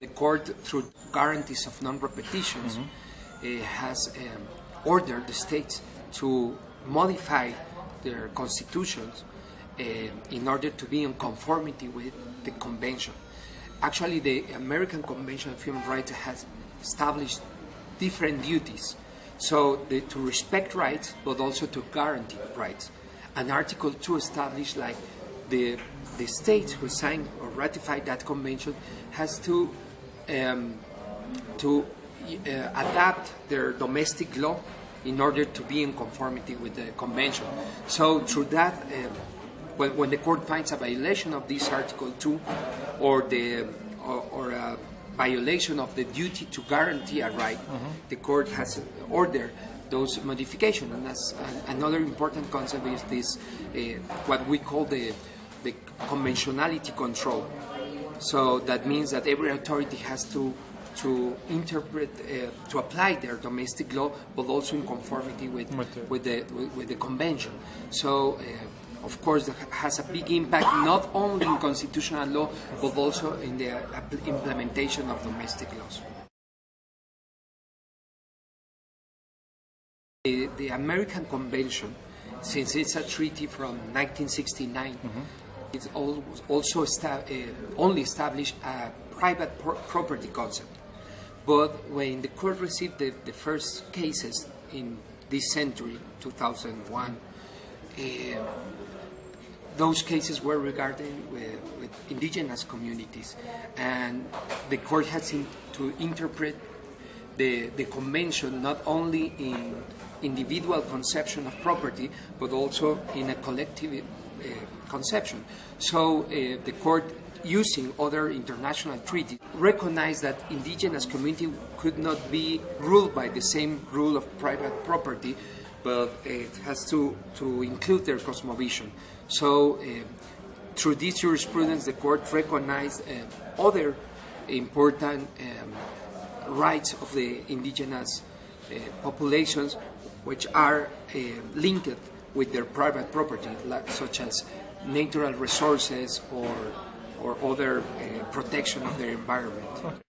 The court, through guarantees of non-repetitions, uh, has um, ordered the states to modify their constitutions uh, in order to be in conformity with the convention. Actually, the American Convention of Human Rights has established different duties. So, the, to respect rights, but also to guarantee rights. And Article 2 established like the, the states who signed or ratified that convention has to um, to uh, adapt their domestic law in order to be in conformity with the convention. So through that, uh, when, when, the court finds a violation of this Article 2 or the or, or a violation of the duty to guarantee a right, mm -hmm. the court has ordered those modifications. And that's another important concept is this, uh, what we call the, the conventionality control. So that means that every authority has to to interpret, uh, to apply their domestic law, but also in conformity with with the with, with the convention. So. Uh, of course, has a big impact not only in constitutional law, but also in the implementation of domestic laws. The, the American Convention, since it's a treaty from 1969, mm-hmm it's also uh, only established a private pro property concept. But when the court received the, the first cases in this century, 2001, uh, those cases were regarding with, with, indigenous communities, and the court has in, to interpret the, the convention not only in individual conception of property, but also in a collective conception. So uh, the court using other international treaties recognized that indigenous community could not be ruled by the same rule of private property but it has to, to include their cosmovision. So uh, through this jurisprudence the court recognized uh, other important um, rights of the indigenous uh, populations which are linked with their private property, like, such as natural resources or, or other uh, protection of their environment.